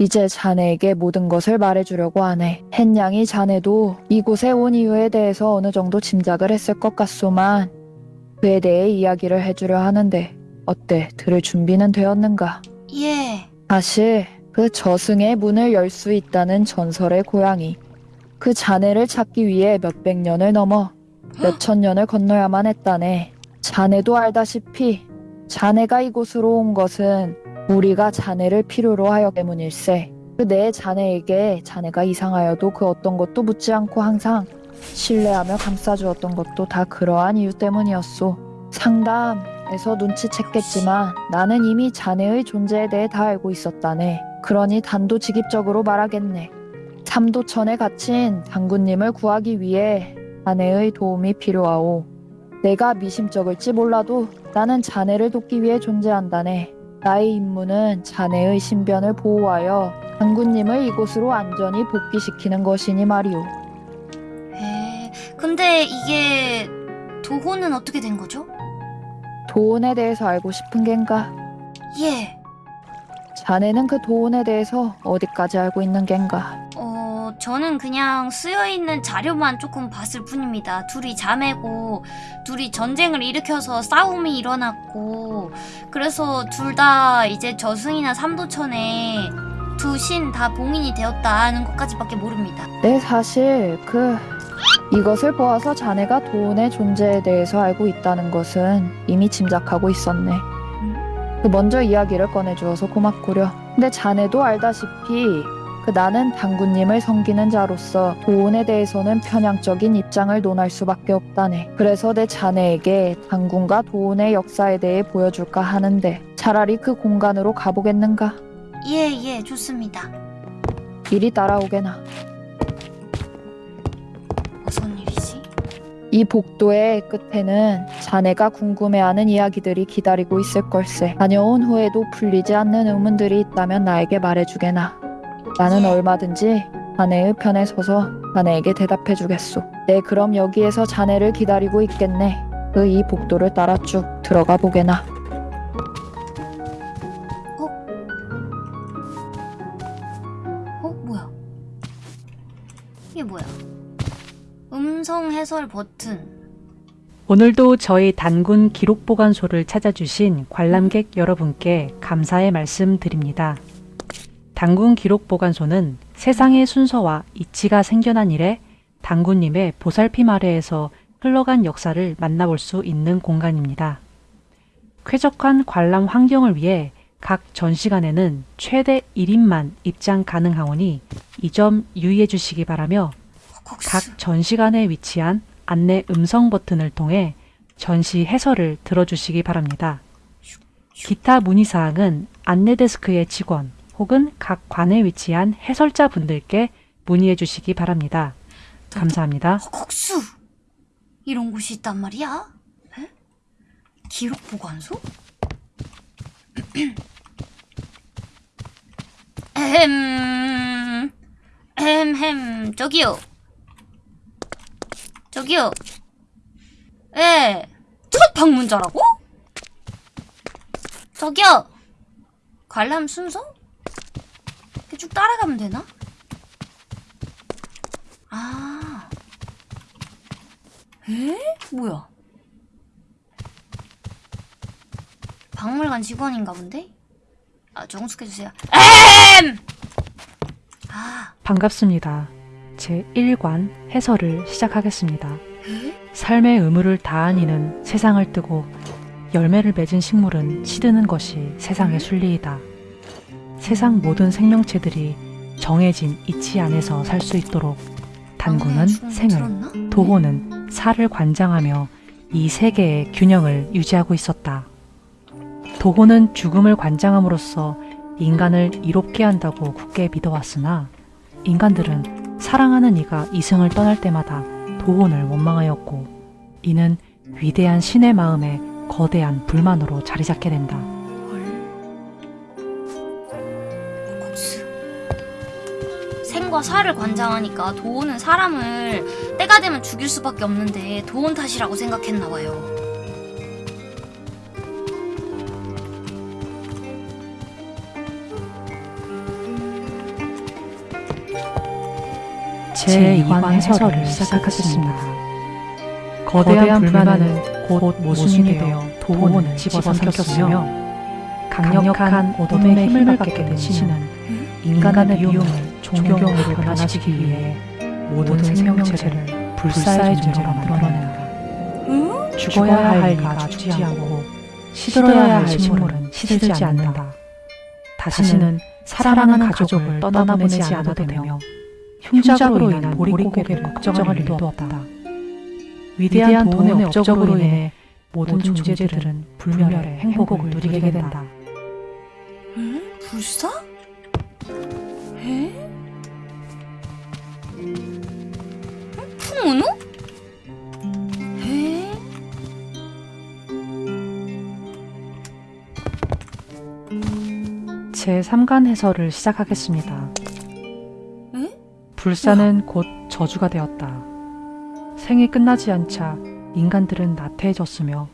이제 자네에게 모든 것을 말해주려고 하네. 햇냥이 자네도 이곳에 온 이유에 대해서 어느 정도 짐작을 했을 것 같소만 그에 대해 이야기를 해주려 하는데 어때 들을 준비는 되었는가? 예. 사실 그 저승의 문을 열 수 있다는 전설의 고양이 그 자네를 찾기 위해 몇백 년을 넘어 몇천 년을 건너야만 했다네. 자네도 알다시피 자네가 이곳으로 온 것은 우리가 자네를 필요로 하여 때문일세. 그내 자네에게 자네가 이상하여도 그 어떤 것도 묻지 않고 항상 신뢰하며 감싸주었던 것도 다 그러한 이유 때문이었소. 상담에서 눈치챘겠지만 나는 이미 자네의 존재에 대해 다 알고 있었다네. 그러니 단도직입적으로 말하겠네. 삼도천에 갇힌 장군님을 구하기 위해 자네의 도움이 필요하오. 내가 미심쩍을지 몰라도 나는 자네를 돕기 위해 존재한다네. 나의 임무는 자네의 신변을 보호하여 장군님을 이곳으로 안전히 복귀시키는 것이니 말이오. 에. 근데 이게 도호는 어떻게 된 거죠? 도원에 대해서 알고 싶은 겐가? 예. 자네는 그 도원에 대해서 어디까지 알고 있는 겐가? 어, 저는 그냥 쓰여 있는 자료만 조금 봤을 뿐입니다. 둘이 자매고, 둘이 전쟁을 일으켜서 싸움이 일어났고, 그래서 둘 다 이제 저승이나 삼도천에 두 신 다 봉인이 되었다는 것까지밖에 모릅니다. 네, 사실 그 이것을 보아서 자네가 도원의 존재에 대해서 알고 있다는 것은 이미 짐작하고 있었네. 그 먼저 이야기를 꺼내주어서 고맙구려. 근데 자네도 알다시피 그 나는 당군님을 섬기는 자로서 도원에 대해서는 편향적인 입장을 논할 수밖에 없다네. 그래서 내 자네에게 당군과 도원의 역사에 대해 보여줄까 하는데 차라리 그 공간으로 가보겠는가? 예, 예, 좋습니다. 이리 따라오게나. 무슨 일이지? 이 복도의 끝에는 자네가 궁금해하는 이야기들이 기다리고 있을 걸세. 다녀온 후에도 풀리지 않는 의문들이 있다면 나에게 말해주게나. 나는 예. 얼마든지 자네의 편에 서서 자네에게 대답해 주겠소. 네, 그럼 여기에서 자네를 기다리고 있겠네. 그 이 복도를 따라 쭉 들어가 보게나. 어, 뭐야? 이게 뭐야? 음성 해설 버튼. 오늘도 저희 단군 기록보관소를 찾아주신 관람객 여러분께 감사의 말씀 드립니다. 단군 기록보관소는 세상의 순서와 이치가 생겨난 이래 단군님의 보살핌 아래에서 흘러간 역사를 만나볼 수 있는 공간입니다. 쾌적한 관람 환경을 위해 각 전시관에는 최대 1인만 입장 가능하오니 이 점 유의해 주시기 바라며. 각 전시관에 위치한 안내 음성 버튼을 통해 전시 해설을 들어주시기 바랍니다. 기타 문의사항은 안내 데스크의 직원 혹은 각 관에 위치한 해설자 분들께 문의해 주시기 바랍니다. 감사합니다. 헉헉수! 이런 곳이 있단 말이야? 에? 기록 보관소? 에헴, 에헴, 저기요. 저기요. 예, 첫 방문자라고? 저기요. 관람 순서? 쭉 따라가면 되나? 아. 에? 뭐야? 박물관 직원인가 본데? 아, 정숙해주세요. 엠! 아, 반갑습니다. 제 1관 해설을 시작하겠습니다. 에? 삶의 의무를 다한 이는 세상을 뜨고 열매를 맺은 식물은 시드는 것이 세상의 순리이다. 세상 모든 생명체들이 정해진 이치 안에서 살 수 있도록 단군은 거 생을, 들었나? 도호는 살을 관장하며 이 세계의 균형을 유지하지 있었다. 도호는 죽음을 관장함으로써 인간을 이롭게 한다고 굳게 믿어왔으나 인간들은 사랑하는 이가 이승을 떠날 때마다 도혼을 원망하였고 이는 위대한 신의 마음에 거대한 불만으로 자리 잡게 된다. 생과 사를 관장하니까 도원은 사람을 때가 되면 죽일 수밖에 없는데 도원 탓이라고 생각했나 봐요. 제2관 해설을 시작하겠습니다. 거대한 불만은 곧 모순이 되어 도원을 집어삼켰으며 강력한 어둠의 힘을 받게 된 신은 인간의 미움을 존경으로 변화시키기 위해 모든 생명체를 불사의 존재로 만들어낸다. 응? 죽어야 할 이가 죽지 않고 시들어야 할 식물은 시들지 않는다. 다시는 사랑하는 가족을 떠나보내지 않아도 되며 흉작으로 인한 보릿고개를 걱정할 일도 없다. 위대한 돈의 업적으로 인해 모든 존재들은 불멸의 행복을 누리게 된다. 응? 불사? 에? 에? 제3간 해설을 시작하겠습니다. 에? 불사는 곧 저주가 되었다. 생이 끝나지 않자 인간들은 나태해졌으며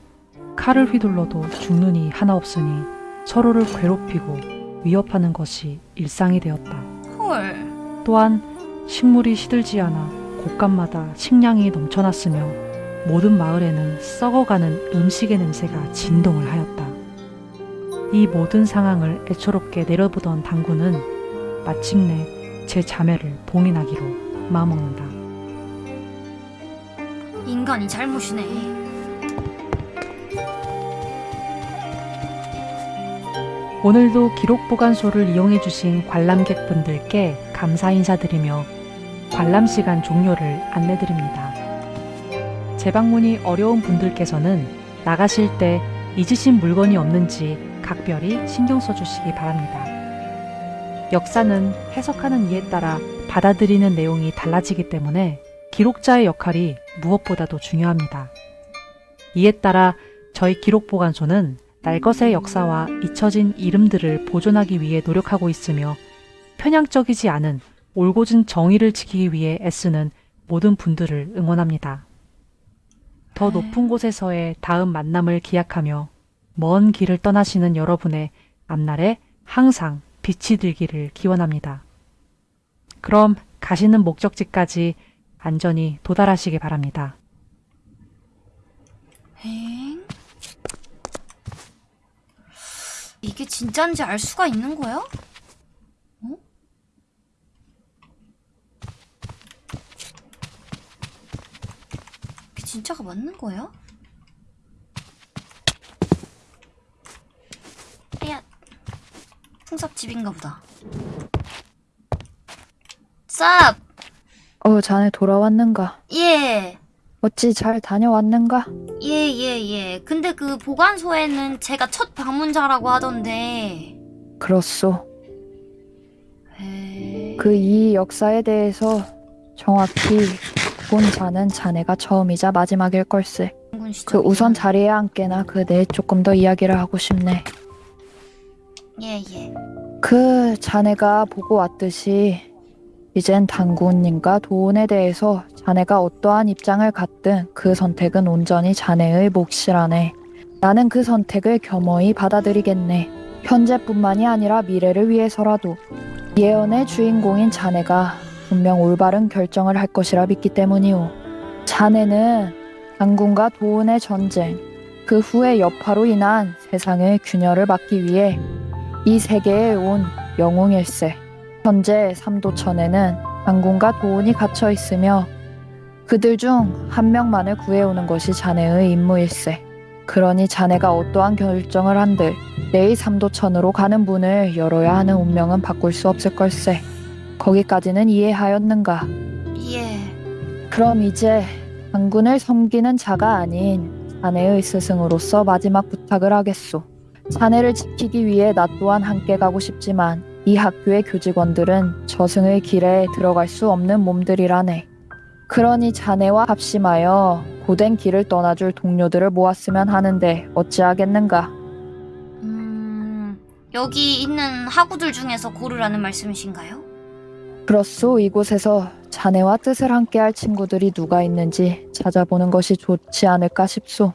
칼을 휘둘러도 죽는 이 하나 없으니 서로를 괴롭히고 위협하는 것이 일상이 되었다. 헐. 또한 식물이 시들지 않아 곳간마다 식량이 넘쳐났으며 모든 마을에는 썩어가는 음식의 냄새가 진동을 하였다. 이 모든 상황을 애초롭게 내려보던 당구는 마침내 제 자매를 봉인하기로 마음먹는다. 인간이 잘못이네. 오늘도 기록 보관소를 이용해주신 관람객분들께 감사 인사드리며 관람 시간 종료를 안내드립니다. 재방문이 어려운 분들께서는 나가실 때 잊으신 물건이 없는지 각별히 신경 써주시기 바랍니다. 역사는 해석하는 이에 따라 받아들이는 내용이 달라지기 때문에 기록자의 역할이 무엇보다도 중요합니다. 이에 따라 저희 기록보관소는 날것의 역사와 잊혀진 이름들을 보존하기 위해 노력하고 있으며 편향적이지 않은 올곧은 정의를 지키기 위해 애쓰는 모든 분들을 응원합니다. 더 높은 곳에서의 다음 만남을 기약하며 먼 길을 떠나시는 여러분의 앞날에 항상 빛이 들기를 기원합니다. 그럼 가시는 목적지까지 안전히 도달하시기 바랍니다. 엥? 이게 진짜인지 알 수가 있는 거야? 어? 이게 진짜가 맞는 거야? 야, 풍삽집인가 보다. 쌉! 어, 자네 돌아왔는가? 예. 어찌 잘 다녀왔는가? 예, 예, 예. 근데 그 보관소에는 제가 첫 방문자라고 하던데. 그렇소. 에... 그이 역사에 대해서 정확히 본 자는 자네가 처음이자 마지막일 걸세. 군 그. 우선 자리에 앉게나 그네 조금 더 이야기를 하고 싶네. 예, 예. 그 자네가 보고 왔듯이 이젠 당구님과 도운에 대해서 자네가 어떠한 입장을 갖든 그 선택은 온전히 자네의 몫이라네. 나는 그 선택을 겸허히 받아들이겠네. 현재뿐만이 아니라 미래를 위해서라도 예언의 주인공인 자네가 분명 올바른 결정을 할 것이라 믿기 때문이오. 자네는 당군과 도운의 전쟁, 그 후의 여파로 인한 세상의 균열을 막기 위해 이 세계에 온 영웅일세. 현재 삼도천에는 당군과 도운이 갇혀 있으며 그들 중 한 명만을 구해오는 것이 자네의 임무일세. 그러니 자네가 어떠한 결정을 한들 내일 삼도천으로 가는 문을 열어야 하는 운명은 바꿀 수 없을 걸세. 거기까지는 이해하였는가? 예. 그럼 이제 당군을 섬기는 자가 아닌 자네의 스승으로서 마지막 부탁을 하겠소. 자네를 지키기 위해 나 또한 함께 가고 싶지만 이 학교의 교직원들은 저승의 길에 들어갈 수 없는 몸들이라네. 그러니 자네와 합심하여 고된 길을 떠나줄 동료들을 모았으면 하는데 어찌하겠는가? 음, 여기 있는 하구들 중에서 고르라는 말씀이신가요? 그렇소 이곳에서 자네와 뜻을 함께할 친구들이 누가 있는지 찾아보는 것이 좋지 않을까 싶소.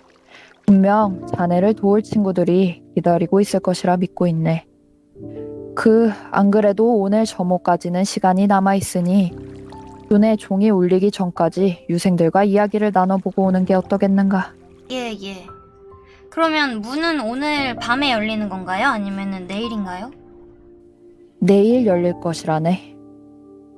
분명 자네를 도울 친구들이 기다리고 있을 것이라 믿고 있네. 그 안 그래도 오늘 점호까지는 시간이 남아 있으니 눈에 종이 울리기 전까지 유생들과 이야기를 나눠보고 오는 게 어떠겠는가. 예, 예. 그러면 문은 오늘 밤에 열리는 건가요? 아니면은 내일인가요? 내일 열릴 것이라네.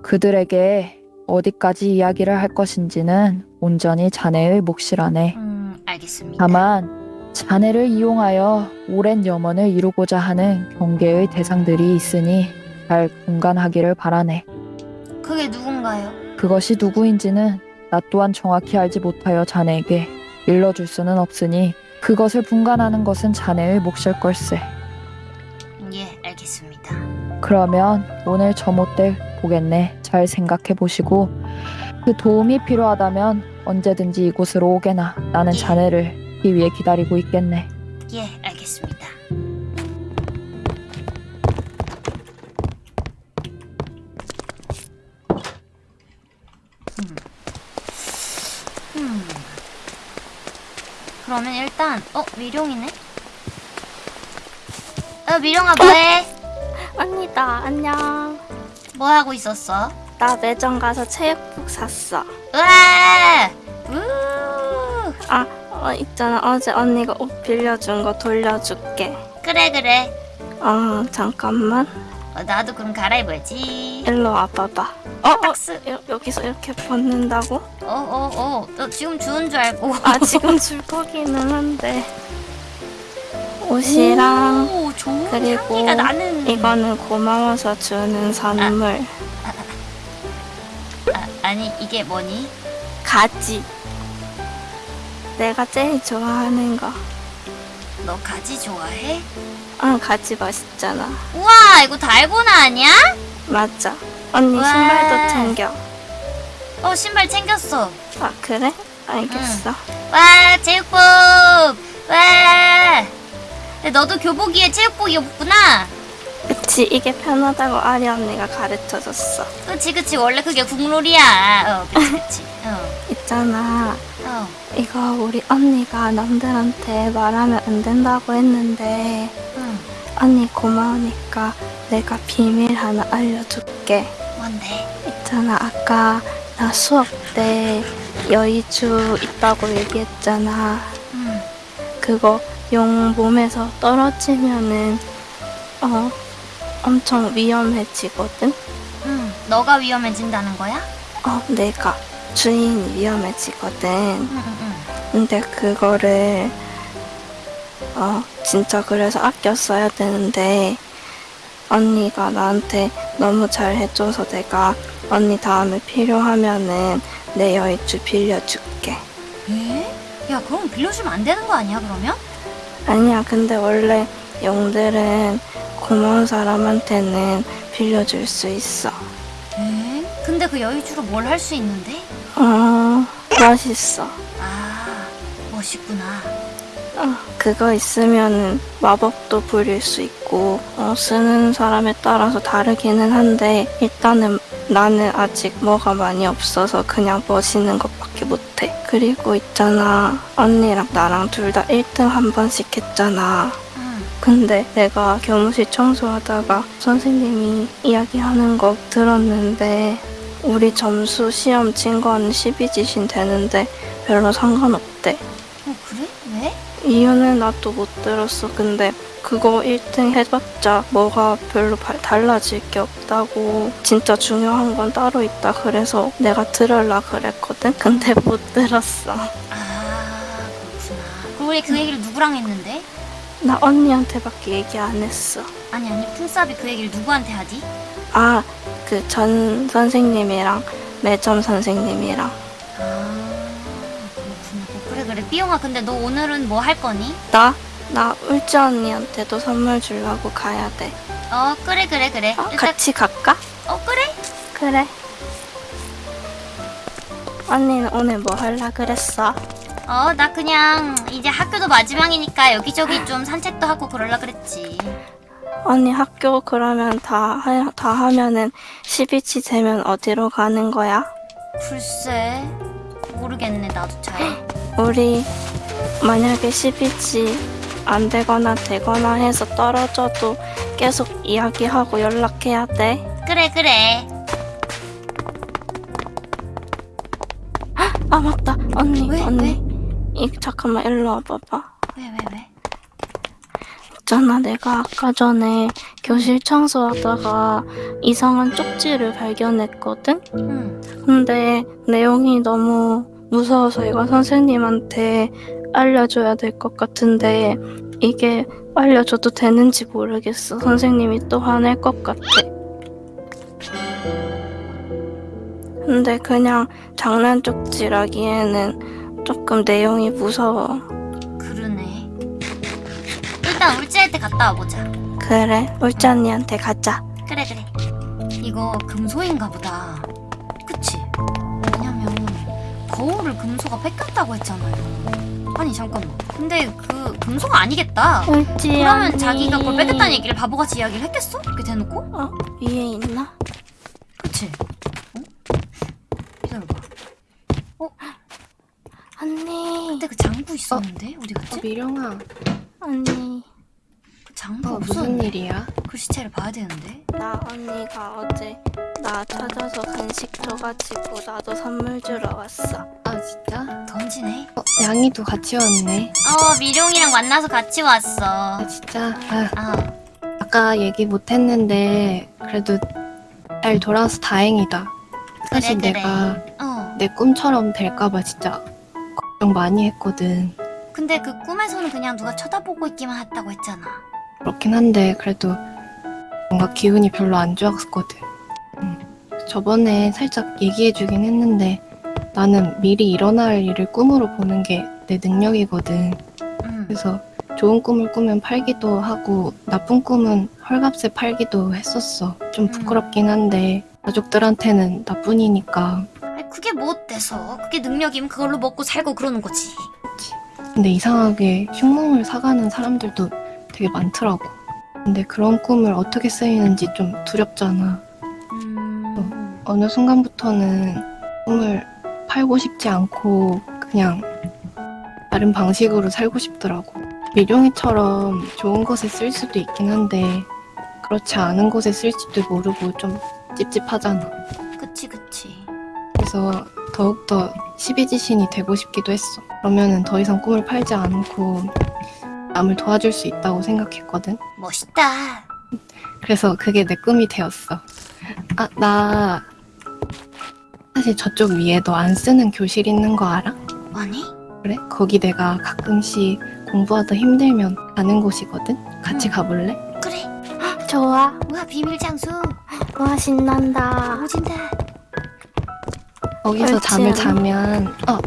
그들에게 어디까지 이야기를 할 것인지는 온전히 자네의 몫이라네. 음, 알겠습니다. 다만 자네를 이용하여 오랜 염원을 이루고자 하는 경계의 대상들이 있으니 잘 공간하기를 바라네. 그게 누군가요? 그것이 누구인지는 나 또한 정확히 알지 못하여 자네에게 일러줄 수는 없으니 그것을 분간하는 것은 자네의 몫일 걸세. 예, 알겠습니다. 그러면 오늘 저 못될 보겠네. 잘 생각해 보시고 그 도움이 필요하다면 언제든지 이곳으로 오게나 나는 자네를 이 위에 기다리고 있겠네. 예, 알겠습니다. 음. 음. 그러면 일단 어 미룡이네. 어 미룡아 뭐해? 언니다 안녕. 뭐 하고 있었어? 나 매점 가서 체육복 샀어. 으아! 우! 아, 어, 있잖아. 어제 언니가 옷 빌려준 거 돌려줄게. 그래 그래. 어, 잠깐만. 어, 나도 그럼 갈아입어야지. 일로 와봐봐. 어, 어, 박스. 여기서 이렇게 벗는다고? 어어 어. 너 지금 주운 줄 알고. 아, 지금 줄 거기는 한데. 옷이랑 오, 좋은 그리고 향기가 나는. 이거는 고마워서 주는 선물. 아, 아니 이게 뭐니? 가지. 내가 제일 좋아하는 거. 너 가지 좋아해? 응, 가지 맛있잖아. 우와 이거 달고나 아니야? 맞아. 언니 와. 신발도 챙겨. 어 신발 챙겼어. 아, 그래? 알겠어. 와 체육복. 와. 너도 교복위에 체육복 입었구나. 그치, 이게 편하다고 아리 언니가 가르쳐줬어. 그치 그치 원래 그게 국룰이야. 어 그치 그치. 어. 있잖아. 어. 이거 우리 언니가 남들한테 말하면 안 된다고 했는데, 응. 언니 고마우니까 내가 비밀 하나 알려줄게. 뭔데? 있잖아, 아까 나 수업 때 여의주 있다고 얘기했잖아. 응. 그거 용 몸에서 떨어지면은, 어, 엄청 위험해지거든? 응. 너가 위험해진다는 거야? 어, 내가 주인이 위험해지거든. 응 응, 응. 근데 그거를 어 진짜 그래서 아껴 써야 되는데 언니가 나한테 너무 잘 해줘서 내가 언니 다음에 필요하면은 내 여의주 빌려줄게. 에? 야 그럼 빌려주면 안 되는 거 아니야 그러면? 아니야 근데 원래 용들은 고마운 사람한테는 빌려줄 수 있어. 에? 근데 그 여유주로 뭘 할 수 있는데? 어 멋있어. 아 멋있구나. 어, 그거 있으면은 마법도 부릴 수 있고 어, 쓰는 사람에 따라서 다르기는 한데 일단은 나는 아직 뭐가 많이 없어서 그냥 멋있는 것밖에 못해. 그리고 있잖아 언니랑 나랑 둘 다 1등 한 번씩 했잖아. 응. 근데 내가 교무실 청소하다가 선생님이 이야기하는 거 들었는데 우리 점수 시험 친 건 12지신 되는데 별로 상관없대. 이유는 나도 못 들었어. 근데 그거 1등 해봤자 뭐가 별로 발- 달라질 게 없다고. 진짜 중요한 건 따로 있다. 그래서 내가 들으려 그랬거든. 근데 못 들었어. 아 그렇구나. 우리 그 얘기를 누구랑 했는데? 나 언니한테밖에 얘기 안 했어. 아니 아니 풍삽이 그 얘기를 누구한테 하지? 아, 그 전 선생님이랑 매점 선생님이랑. 그래 삐용아 근데 너 오늘은 뭐 할 거니? 나? 나 울지 언니한테도 선물 주려고 가야 돼. 어 그래 그래 그래. 어, 일단 같이 갈까? 어 그래? 그래. 언니는 오늘 뭐 할라 그랬어? 어 나 그냥 이제 학교도 마지막이니까 여기저기 좀 산책도 하고 그러려 그랬지. 언니 학교 그러면 다, 하, 다 하면은 12치 되면 어디로 가는 거야? 글쎄 모르겠네 나도 잘. 우리 만약에 12치 안 되거나 되거나 해서 떨어져도 계속 이야기하고 연락해야 돼. 그래 그래. 아 맞다 언니 왜? 언니 이 잠깐만 일로 와봐봐 왜 왜 왜? 있잖아 내가 아까 전에 교실 청소하다가 이상한 쪽지를 발견했거든 응. 근데 내용이 너무 무서워서 이거 선생님한테 알려줘야 될 것 같은데 이게 알려줘도 되는지 모르겠어 선생님이 또 화낼 것 같아 근데 그냥 장난 쪽지라기에는 조금 내용이 무서워 그러네. 일단 울지할 때 갔다 와보자. 그래 울찬이한테 가자 그래 그래. 이거 금소인가 보다. 거울을 금소가 뺏겼다고 했잖아요. 아니 잠깐만. 근데 그 금소가 아니겠다. 울지 그러면 자기가 그걸 뺏겼다는 얘기를 바보같이 이야기를 했겠어? 이렇게 대놓고? 어 위에 있나? 그치? 어? 기다려봐. 언니 근데 그 장부 있었는데 어 디 갔지? 미령아, 언니 그 장부 어, 무슨 없었는데 일이야? 그 시체를 봐야 되는데. 나 언니가 어제 나 찾아서 간식 줘가지고 나도 선물 주러 왔어. 아 진짜? 던지네. 어, 양이도 같이 왔네. 어 미룡이랑 만나서 같이 왔어. 아 진짜? 아, 아 아까 얘기 못했는데 그래도 잘 돌아와서 다행이다. 사실 그래, 그래. 내가 어. 내 꿈처럼 될까봐 진짜 걱정 많이 했거든. 근데 그 꿈에서는 그냥 누가 쳐다보고 있기만 했다고 했잖아. 그렇긴 한데 그래도 뭔가 기운이 별로 안 좋았거든. 음. 저번에 살짝 얘기해주긴 했는데 나는 미리 일어날 일을 꿈으로 보는 게 내 능력이거든. 응. 그래서 좋은 꿈을 꾸면 팔기도 하고 나쁜 꿈은 헐값에 팔기도 했었어. 좀 음. 부끄럽긴 한데 가족들한테는 나뿐이니까. 아니, 그게 뭐 어때서? 그게 능력이면 그걸로 먹고 살고 그러는 거지. 근데 이상하게 흉몽을 사가는 사람들도 되게 많더라고. 근데 그런 꿈을 어떻게 쓰이는지 좀 두렵잖아. 음. 어느 순간부터는 꿈을 팔고 싶지 않고 그냥 다른 방식으로 살고 싶더라고. 미룡이처럼 좋은 곳에 쓸 수도 있긴 한데 그렇지 않은 곳에 쓸지도 모르고 좀 찝찝하잖아. 그치 그치. 그래서 더욱더 시비지신이 되고 싶기도 했어. 그러면은 더 이상 꿈을 팔지 않고 남을 도와줄 수 있다고 생각했거든. 멋있다. 그래서 그게 내 꿈이 되었어. 아, 나 사실 저쪽 위에 너 안 쓰는 교실 있는 거 알아? 아니? 그래? 거기 내가 가끔씩 공부하다 힘들면 가는 곳이거든? 같이 응. 가볼래? 그래. 좋아. 우와 비밀 장소. 와 신난다. 오진다. 거기서 잠을? 자면 어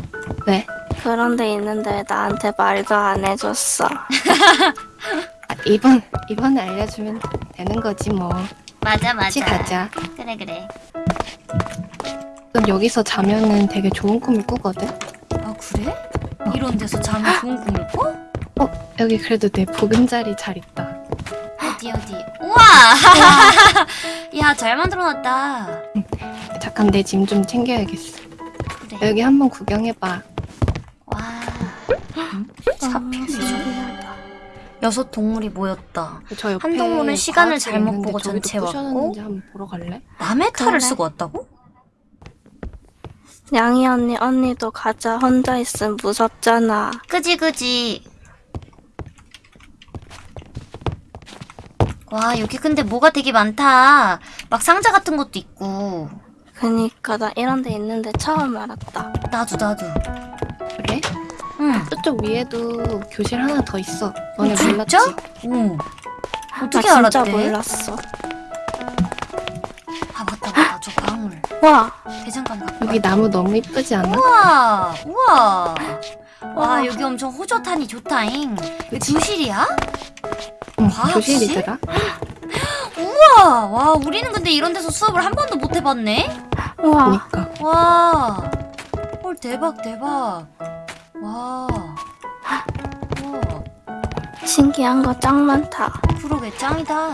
왜? 그런 데 있는데 나한테 말도 안 해줬어. 아, 이번 이번에 알려주면 되는 거지 뭐 맞아 맞아. 같이 가자 그래 그래. 그럼 여기서 자면은 되게 좋은 꿈을 꾸거든? 아 그래? 이런 데서 자면 좋은 꿈을 꿔? 여기 그래도 내 보금자리 잘 있다 어디 어디? 우와! 야 잘 만들어놨다. 잠깐 내 짐 좀 챙겨야겠어 그래. 여기 한번 구경해봐 와. 사필이죠. 여섯 동물이 모였다. 저 옆에 한 동물은 시간을 잘못 보고 전체 왔고. 부셔놨는지 한번 보러 갈래? 남의 탈을 그래. 쓰고 왔다고? 양이 언니 언니도 가자. 혼자 있으면 무섭잖아. 그지 그지. 와 여기 근데 뭐가 되게 많다. 막 상자 같은 것도 있고. 그니까 나 이런 데 있는데 처음 알았다. 나도 나도. 그래? 응. 저쪽 위에도 교실 하나 더 있어 너네? 몰랐지? 오. 어떻게 나 진짜 알았대? 몰랐어. 아 맞다 맞다 저 방울. 와 대장간 갖고 여기 나무 너무 이쁘지 않아? 우와 우와 와 와. 여기 엄청 호젓하니 좋다잉 여기 교실이야? 응 과학실? 교실이더라 우와 와 우리는 근데 이런 데서 수업을 한 번도 못 해봤네 와 그니까 와헐 대박 대박 와 우와 신기한 거 짱 많다. 그러게 짱이다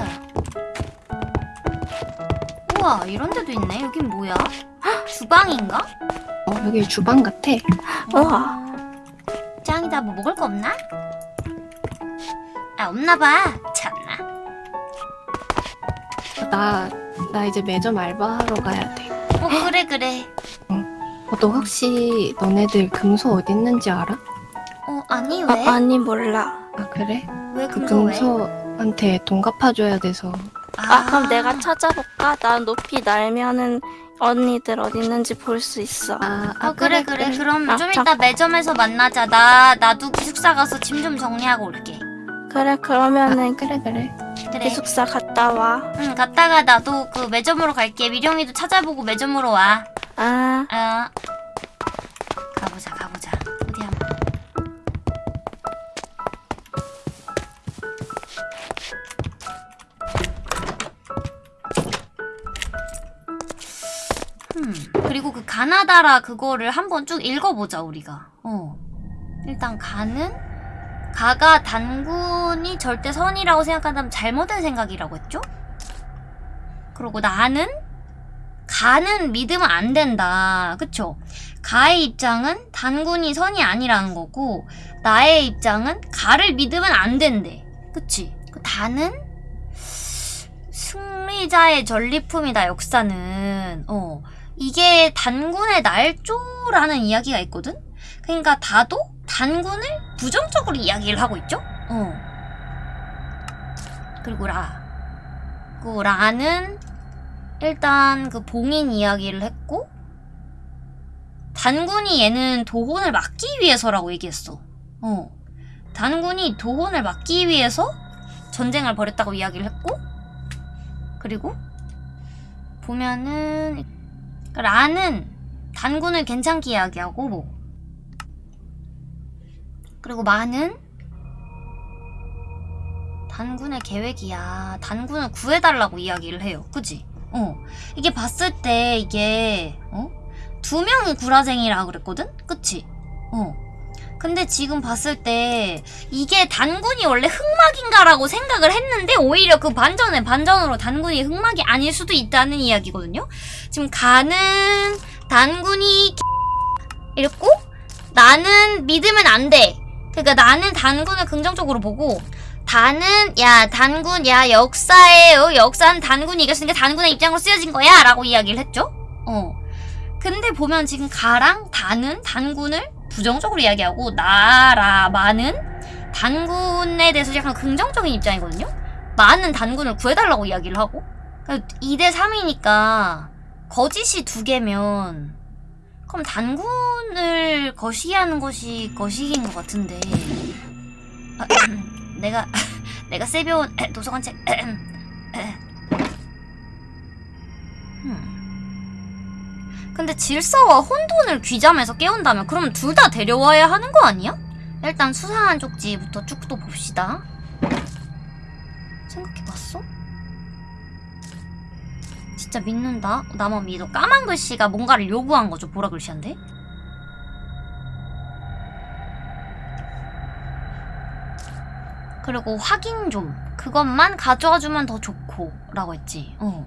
우와 이런 데도 있네 여긴 뭐야? 주방인가? 어 여기 주방 같아 우와. 짱이다 뭐 먹을 거 없나? 아 없나 봐 참나 나, 나 이제 매점 알바하러 가야 돼 어 그래 그래 어, 너 혹시 너네들 금소 어디 있는지 알아? 어 아니 어, 왜? 아 니 몰라. 아 그래? 왜 그 금소 왜? 금소한테 돈 갚아줘야 돼서 아, 그럼 내가 찾아볼까? 나 높이 날면은 언니들 어디 있는지 볼 수 있어. 아, 어 그래 그래, 그럼 아, 좀 자. 이따 매점에서 만나자 나 나도 기숙사 가서 짐 좀 정리하고 올게 그래 그러면은 아, 그래 그래 그래 기숙사 갔다 와. 응 갔다가 나도 그 매점으로 갈게 미령이도 찾아보고 매점으로 와 아. 어. 가보자 가보자. 어디 한번. 음 그리고 그 가나다라 그거를 한번 쭉 읽어보자 우리가. 어. 일단 가는? 가가 단군이 절대 선이라고 생각한다면 잘못된 생각이라고 했죠? 그리고 나는 가는 믿으면 안 된다. 그쵸? 가의 입장은 단군이 선이 아니라는 거고, 나의 입장은 가를 믿으면 안 된대. 그치? 그 다는 승리자의 전리품이다, 역사는. 어. 이게 단군의 날조라는 이야기가 있거든? 그러니까 다도 단군을 부정적으로 이야기를 하고 있죠? 어. 그리고 라. 그 라는 일단 그 봉인 이야기를 했고 단군이 얘는 도혼을 막기 위해서라고 얘기했어. 어. 단군이 도혼을 막기 위해서 전쟁을 벌였다고 이야기를 했고 그리고 보면은 그 라는 단군을 괜찮게 이야기하고 뭐 그리고 마는 단군의 계획이야. 단군을 구해달라고 이야기를 해요. 그지? 어. 이게 봤을 때 이게 어? 두 명이 구라쟁이라 그랬거든? 그치? 어. 근데 지금 봤을 때 이게 단군이 원래 흑막인가라고 생각을 했는데 오히려 그 반전에 반전으로 단군이 흑막이 아닐 수도 있다는 이야기거든요. 지금 가는 단군이 이랬고 나는 믿으면 안 돼. 그러니까 나는 단군을 긍정적으로 보고 단은 야 단군 야 역사예요. 역사는 단군이 이겼으니까 단군의 입장으로 쓰여진 거야. 라고 이야기를 했죠. 어. 근데 보면 지금 가랑 단은 단군을 부정적으로 이야기하고 나라 마는 단군에 대해서 약간 긍정적인 입장이거든요. 마는 단군을 구해달라고 이야기를 하고. 2대 3이니까 거짓이 두 개면 그럼 단군을 거시기하는 것이 거시기인 것 같은데. 아, 내가 내가 세벼온 도서관 책 음. 근데 질서와 혼돈을 귀잠에서 깨운다면 그럼 둘 다 데려와야 하는 거 아니야? 일단 수상한 쪽지부터 쭉 또 봅시다 생각해봤어? 진짜 믿는다? 나만 믿어 까만 글씨가 뭔가를 요구한 거죠 보라 글씨한테 그리고 확인 좀. 그것만 가져와주면 더 좋고 라고 했지. 어.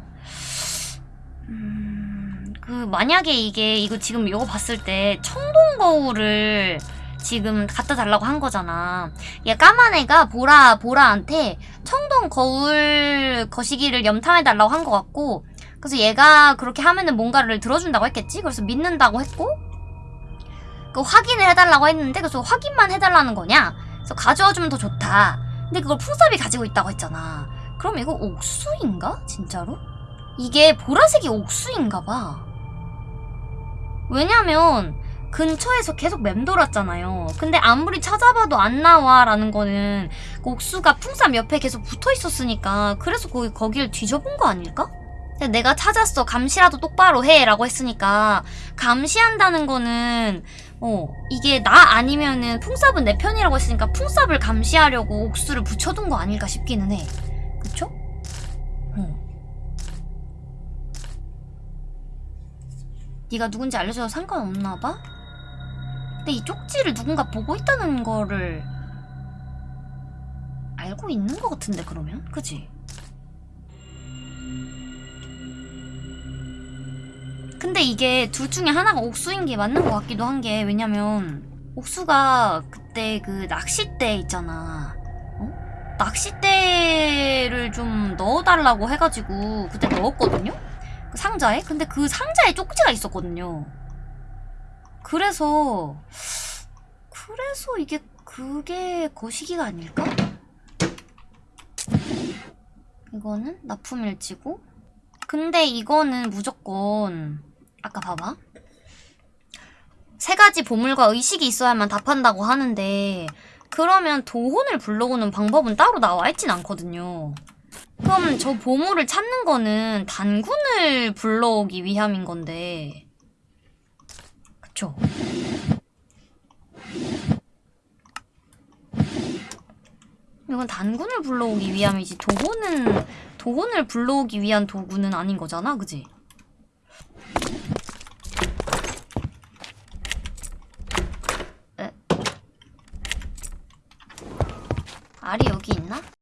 음, 그 만약에 이게 이거 지금 이거 봤을 때 청동 거울을 지금 갖다 달라고 한 거잖아. 얘 까만 애가 보라 보라한테 청동 거울 거시기를 염탐해 달라고 한 것 같고 그래서 얘가 그렇게 하면은 뭔가를 들어준다고 했겠지? 그래서 믿는다고 했고 그 확인을 해달라고 했는데 그래서 확인만 해달라는 거냐? 그래서 가져와주면 더 좋다 근데 그걸 풍섭이 가지고 있다고 했잖아. 그럼 이거 옥수인가? 진짜로? 이게 보라색이 옥수인가 봐. 왜냐면 근처에서 계속 맴돌았잖아요. 근데 아무리 찾아봐도 안 나와 라는 거는 그 옥수가 풍삼 옆에 계속 붙어 있었으니까 그래서 거기 거기를 뒤져본 거 아닐까? 내가 찾았어. 감시라도 똑바로 해 라고 했으니까 감시한다는 거는 어, 이게 나 아니면은 풍삽은 내 편이라고 했으니까 풍삽을 감시하려고 옥수를 붙여둔 거 아닐까 싶기는 해. 그쵸? 어. 네가 누군지 알려줘도 상관없나 봐? 근데 이 쪽지를 누군가 보고 있다는 거를 알고 있는 것 같은데 그러면? 그지? 근데 이게 둘 중에 하나가 옥수인 게 맞는 것 같기도 한 게 왜냐면 옥수가 그때 그 낚싯대 있잖아 어? 낚싯대를 좀 넣어달라고 해가지고 그때 넣었거든요? 그 상자에? 근데 그 상자에 쪽지가 있었거든요 그래서 그래서 이게 그게 거시기가 아닐까? 이거는 납품일지고 근데 이거는 무조건 아까 봐봐 세 가지 보물과 의식이 있어야만 답한다고 하는데 그러면 도혼을 불러오는 방법은 따로 나와 있진 않거든요. 그럼 저 보물을 찾는 거는 단군을 불러오기 위함인 건데 그쵸? 이건 단군을 불러오기 위함이지 도혼은 도혼을 불러오기 위한 도구는 아닌 거잖아 그지? 에? 알이 여기 있나?